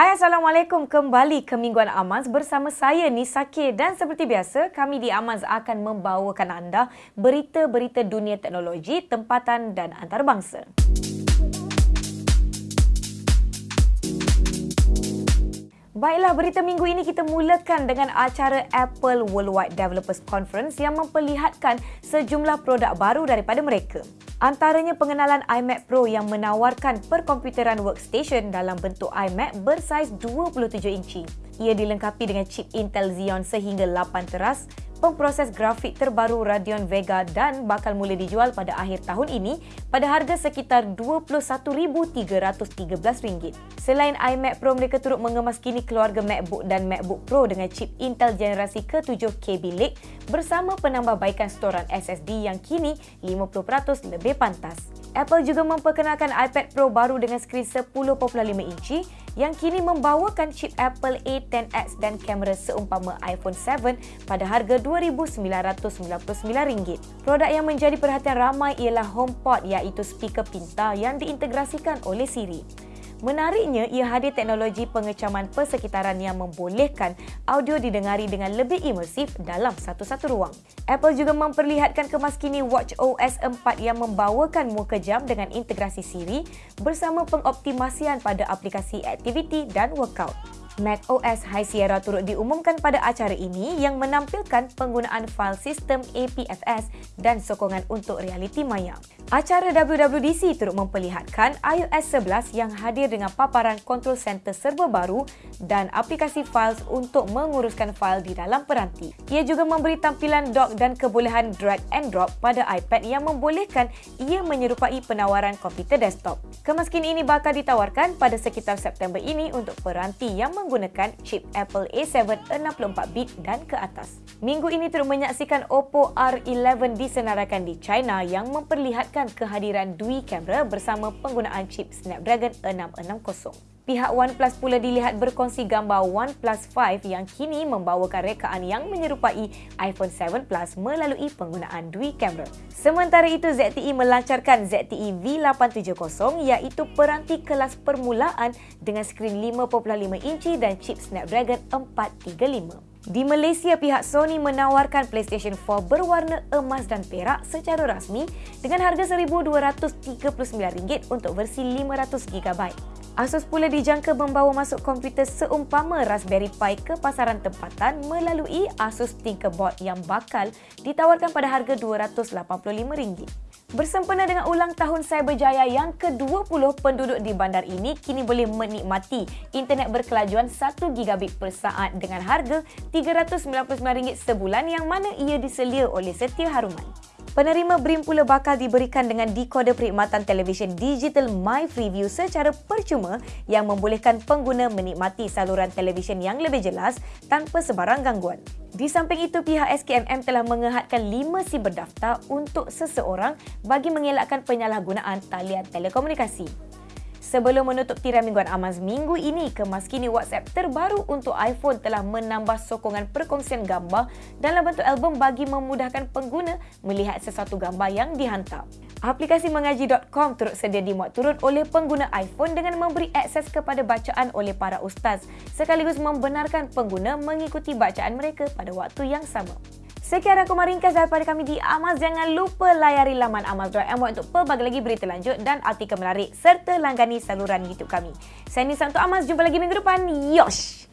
Hai Assalamualaikum kembali ke Mingguan Amaz bersama saya Nisake dan seperti biasa kami di Amaz akan membawakan anda berita-berita dunia teknologi, tempatan dan antarabangsa. Baiklah, berita minggu ini kita mulakan dengan acara Apple Worldwide Developers Conference yang memperlihatkan sejumlah produk baru daripada mereka. Antaranya pengenalan iMac Pro yang menawarkan perkomputeran workstation dalam bentuk iMac bersaiz 27 inci. Ia dilengkapi dengan chip Intel Xeon sehingga 8 teras, pemproses grafik terbaru Radeon Vega dan bakal mula dijual pada akhir tahun ini pada harga sekitar RM21,313. Selain iMac Pro, mereka turut mengemaskini keluarga MacBook dan MacBook Pro dengan chip Intel generasi ke-7 KB Lake bersama penambahbaikan storan SSD yang kini 50% lebih pantas. Apple juga memperkenalkan iPad Pro baru dengan skrin 10.5 inci yang kini membawakan chip Apple A10X dan kamera seumpama iPhone 7 pada harga RM2,999. Produk yang menjadi perhatian ramai ialah HomePod iaitu speaker pintar yang diintegrasikan oleh Siri. Menariknya, ia hadir teknologi pengecaman persekitaran yang membolehkan audio didengari dengan lebih imersif dalam satu-satu ruang. Apple juga memperlihatkan kemaskini Watch OS 4 yang membawakan muka jam dengan integrasi Siri bersama pengoptimasian pada aplikasi aktiviti dan workout. Mac OS High Sierra turut diumumkan pada acara ini yang menampilkan penggunaan file sistem APFS dan sokongan untuk realiti maya. Acara WWDC turut memperlihatkan iOS 11 yang hadir dengan paparan control center serba baru dan aplikasi files untuk menguruskan fail di dalam peranti. Ia juga memberi tampilan dock dan kebolehan drag and drop pada iPad yang membolehkan ia menyerupai penawaran komputer desktop. Kemaskin ini bakal ditawarkan pada sekitar September ini untuk peranti yang menggunakan chip Apple A7 64-bit dan ke atas. Minggu ini turut menyaksikan Oppo R11 disenaraikan di China yang memperlihatkan membenarkan kehadiran dui kamera bersama penggunaan chip Snapdragon 660. Pihak OnePlus pula dilihat berkongsi gambar OnePlus 5 yang kini membawakan rekaan yang menyerupai iPhone 7 Plus melalui penggunaan dui kamera. Sementara itu, ZTE melancarkan ZTE V870 iaitu peranti kelas permulaan dengan skrin 5.5 inci dan chip Snapdragon 435. Di Malaysia, pihak Sony menawarkan PlayStation 4 berwarna emas dan perak secara rasmi dengan harga RM1,239 untuk versi 500GB. Asus pula dijangka membawa masuk komputer seumpama Raspberry Pi ke pasaran tempatan melalui Asus Tinkerboard yang bakal ditawarkan pada harga RM285. Bersempena dengan ulang tahun Cyberjaya yang ke-20, penduduk di bandar ini kini boleh menikmati internet berkelajuan 1 gigabit per saat dengan harga RM399 sebulan yang mana ia diselia oleh Setia Haruman. Penerima BRIM pula bakal diberikan dengan dekoder perkhidmatan televisyen digital My Freeview secara percuma yang membolehkan pengguna menikmati saluran televisyen yang lebih jelas tanpa sebarang gangguan. Di samping itu, pihak SKMM telah mengehadkan 5 SIM berdaftar untuk seseorang bagi mengelakkan penyalahgunaan talian telekomunikasi. Sebelum menutup tirai mingguan Amaz minggu ini, kemaskini WhatsApp terbaru untuk iPhone telah menambah sokongan perkongsian gambar dalam bentuk album bagi memudahkan pengguna melihat sesuatu gambar yang dihantar. Aplikasi mengaji.com turut sedia dimuat turun oleh pengguna iPhone dengan memberi akses kepada bacaan oleh para ustaz sekaligus membenarkan pengguna mengikuti bacaan mereka pada waktu yang sama. Sekian aku meringkas daripada kami di Amas. Jangan lupa layari laman amas.my untuk pelbagai lagi berita lanjut dan artikel menarik serta langgani saluran YouTube kami. Saya Nisa untuk Amas. Jumpa lagi minggu depan. Yosh!